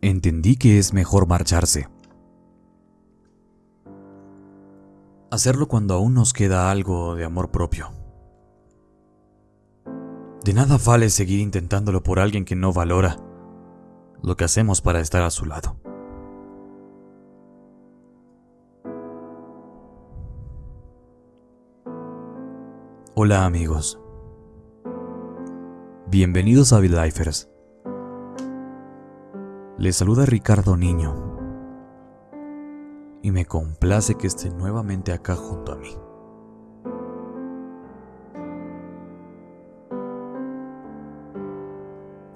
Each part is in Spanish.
entendí que es mejor marcharse. Hacerlo cuando aún nos queda algo de amor propio. De nada vale seguir intentándolo por alguien que no valora lo que hacemos para estar a su lado. Hola amigos. Bienvenidos a VidLifers. Les saluda Ricardo Niño. Y me complace que estén nuevamente acá junto a mí.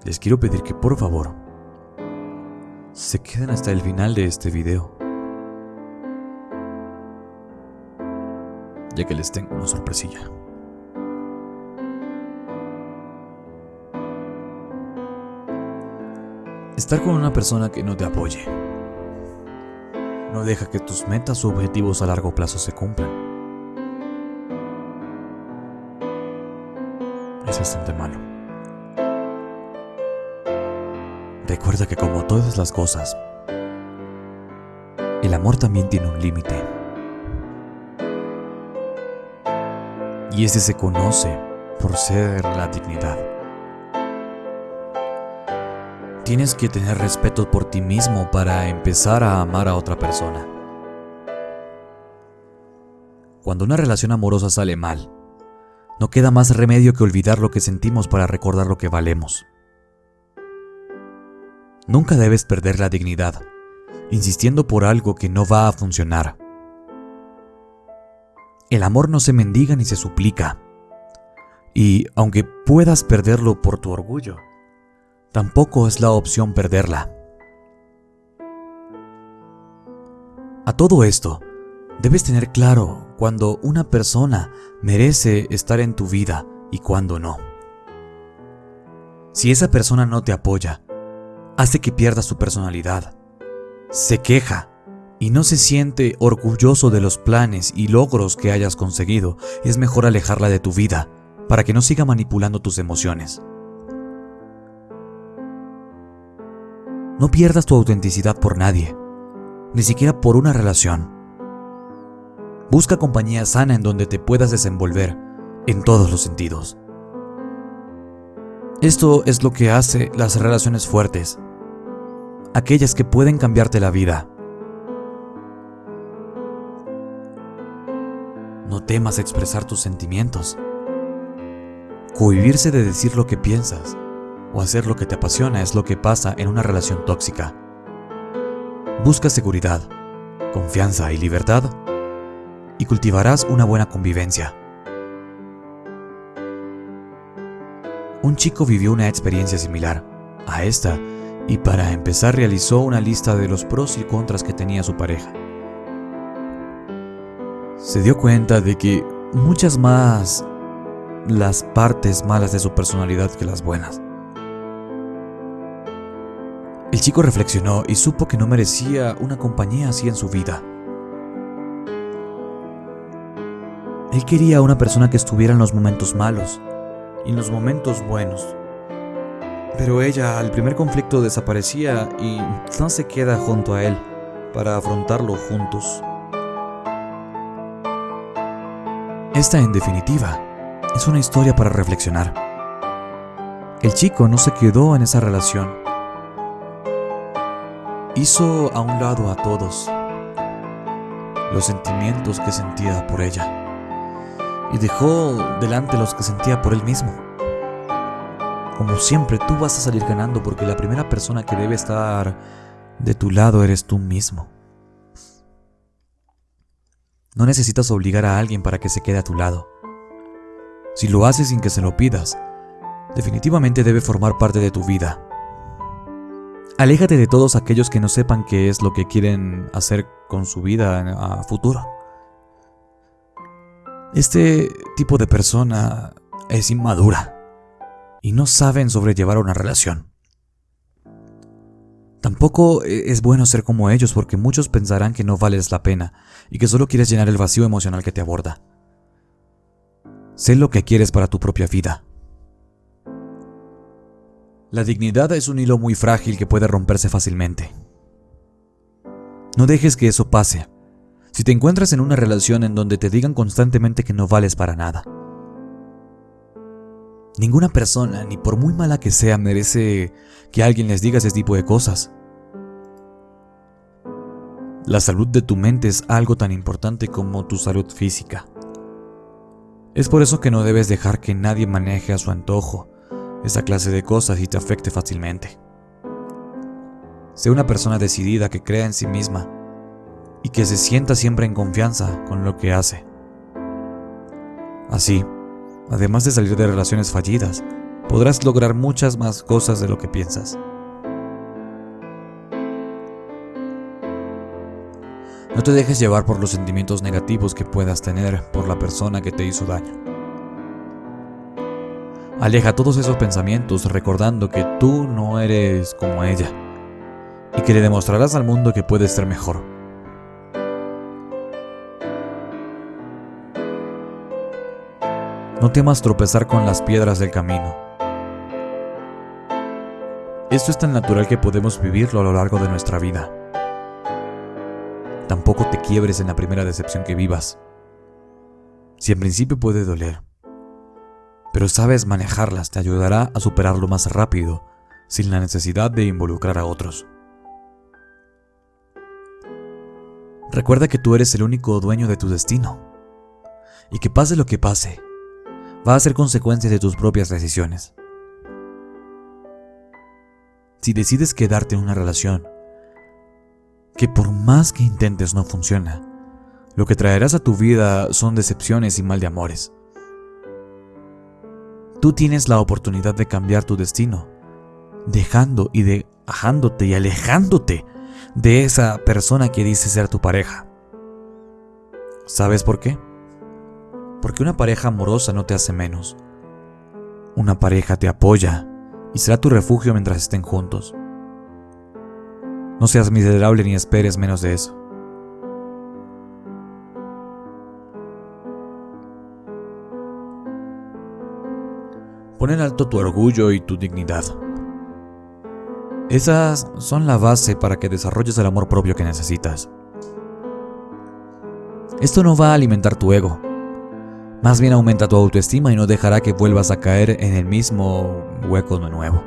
Les quiero pedir que por favor se queden hasta el final de este video. Ya que les tengo una sorpresilla. Estar con una persona que no te apoye. No deja que tus metas o objetivos a largo plazo se cumplan. Es bastante malo. Recuerda que como todas las cosas, el amor también tiene un límite. Y ese se conoce por ser la dignidad. Tienes que tener respeto por ti mismo para empezar a amar a otra persona. Cuando una relación amorosa sale mal, no queda más remedio que olvidar lo que sentimos para recordar lo que valemos. Nunca debes perder la dignidad, insistiendo por algo que no va a funcionar. El amor no se mendiga ni se suplica. Y aunque puedas perderlo por tu orgullo, tampoco es la opción perderla. A todo esto, debes tener claro cuando una persona merece estar en tu vida y cuando no. Si esa persona no te apoya, hace que pierdas su personalidad, se queja y no se siente orgulloso de los planes y logros que hayas conseguido, es mejor alejarla de tu vida para que no siga manipulando tus emociones. No pierdas tu autenticidad por nadie, ni siquiera por una relación. Busca compañía sana en donde te puedas desenvolver en todos los sentidos. Esto es lo que hace las relaciones fuertes, aquellas que pueden cambiarte la vida. No temas expresar tus sentimientos. Cohibirse de decir lo que piensas o hacer lo que te apasiona es lo que pasa en una relación tóxica. Busca seguridad, confianza y libertad y cultivarás una buena convivencia. Un chico vivió una experiencia similar a esta y para empezar realizó una lista de los pros y contras que tenía su pareja. Se dio cuenta de que muchas más las partes malas de su personalidad que las buenas. El chico reflexionó y supo que no merecía una compañía así en su vida. Él quería una persona que estuviera en los momentos malos y en los momentos buenos. Pero ella al primer conflicto desaparecía y no se queda junto a él para afrontarlo juntos. Esta en definitiva es una historia para reflexionar. El chico no se quedó en esa relación hizo a un lado a todos los sentimientos que sentía por ella y dejó delante los que sentía por él mismo. Como siempre, tú vas a salir ganando porque la primera persona que debe estar de tu lado eres tú mismo. No necesitas obligar a alguien para que se quede a tu lado. Si lo haces sin que se lo pidas, definitivamente debe formar parte de tu vida Aléjate de todos aquellos que no sepan qué es lo que quieren hacer con su vida a futuro. Este tipo de persona es inmadura y no saben sobrellevar una relación. Tampoco es bueno ser como ellos porque muchos pensarán que no vales la pena y que solo quieres llenar el vacío emocional que te aborda. Sé lo que quieres para tu propia vida. La dignidad es un hilo muy frágil que puede romperse fácilmente. No dejes que eso pase. Si te encuentras en una relación en donde te digan constantemente que no vales para nada. Ninguna persona, ni por muy mala que sea, merece que alguien les diga ese tipo de cosas. La salud de tu mente es algo tan importante como tu salud física. Es por eso que no debes dejar que nadie maneje a su antojo esa clase de cosas y te afecte fácilmente. Sé una persona decidida que crea en sí misma y que se sienta siempre en confianza con lo que hace. Así, además de salir de relaciones fallidas, podrás lograr muchas más cosas de lo que piensas. No te dejes llevar por los sentimientos negativos que puedas tener por la persona que te hizo daño. Aleja todos esos pensamientos recordando que tú no eres como ella y que le demostrarás al mundo que puedes ser mejor. No temas tropezar con las piedras del camino. Esto es tan natural que podemos vivirlo a lo largo de nuestra vida. Tampoco te quiebres en la primera decepción que vivas. Si en principio puede doler, pero sabes manejarlas te ayudará a superarlo más rápido, sin la necesidad de involucrar a otros. Recuerda que tú eres el único dueño de tu destino, y que pase lo que pase, va a ser consecuencia de tus propias decisiones. Si decides quedarte en una relación que por más que intentes no funciona. Lo que traerás a tu vida son decepciones y mal de amores. Tú tienes la oportunidad de cambiar tu destino, dejando y dejándote y alejándote de esa persona que dice ser tu pareja. ¿Sabes por qué? Porque una pareja amorosa no te hace menos. Una pareja te apoya y será tu refugio mientras estén juntos. No seas miserable ni esperes menos de eso. Pon en alto tu orgullo y tu dignidad. Esas son la base para que desarrolles el amor propio que necesitas. Esto no va a alimentar tu ego, más bien aumenta tu autoestima y no dejará que vuelvas a caer en el mismo hueco de nuevo.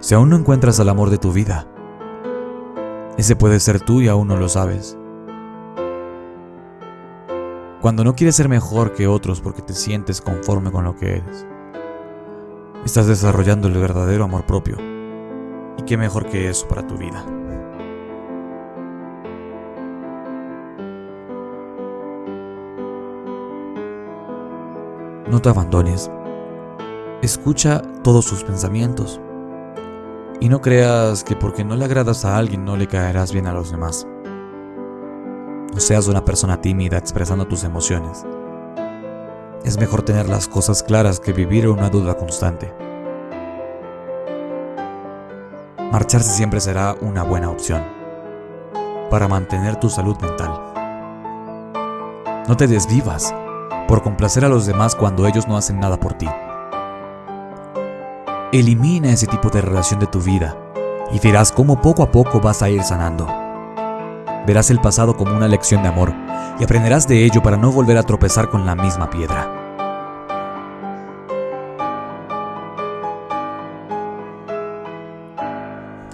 Si aún no encuentras al amor de tu vida, ese puede ser tú y aún no lo sabes. Cuando no quieres ser mejor que otros porque te sientes conforme con lo que eres, estás desarrollando el verdadero amor propio. ¿Y qué mejor que eso para tu vida? No te abandones. Escucha todos sus pensamientos. Y no creas que porque no le agradas a alguien no le caerás bien a los demás. No seas una persona tímida expresando tus emociones. Es mejor tener las cosas claras que vivir una duda constante. Marcharse siempre será una buena opción para mantener tu salud mental. No te desvivas por complacer a los demás cuando ellos no hacen nada por ti. Elimina ese tipo de relación de tu vida y verás cómo poco a poco vas a ir sanando. Verás el pasado como una lección de amor y aprenderás de ello para no volver a tropezar con la misma piedra.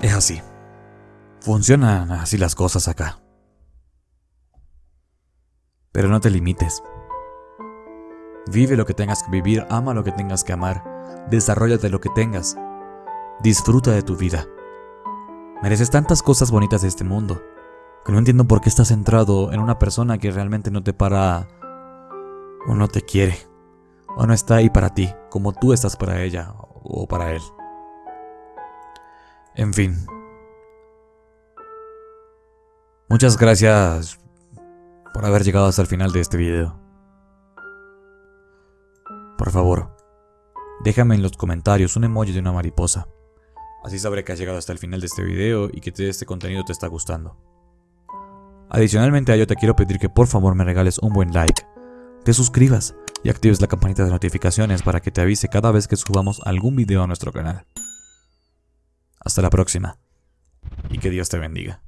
Es así. Funcionan así las cosas acá. Pero no te limites. Vive lo que tengas que vivir, ama lo que tengas que amar Desarrollate lo que tengas. Disfruta de tu vida. Mereces tantas cosas bonitas de este mundo que no entiendo por qué estás centrado en una persona que realmente no te para o no te quiere o no está ahí para ti como tú estás para ella o para él. En fin. Muchas gracias por haber llegado hasta el final de este video. Por favor, Déjame en los comentarios un emoji de una mariposa. Así sabré que has llegado hasta el final de este video y que este contenido te está gustando. Adicionalmente a ello te quiero pedir que por favor me regales un buen like, te suscribas y actives la campanita de notificaciones para que te avise cada vez que subamos algún video a nuestro canal. Hasta la próxima y que Dios te bendiga.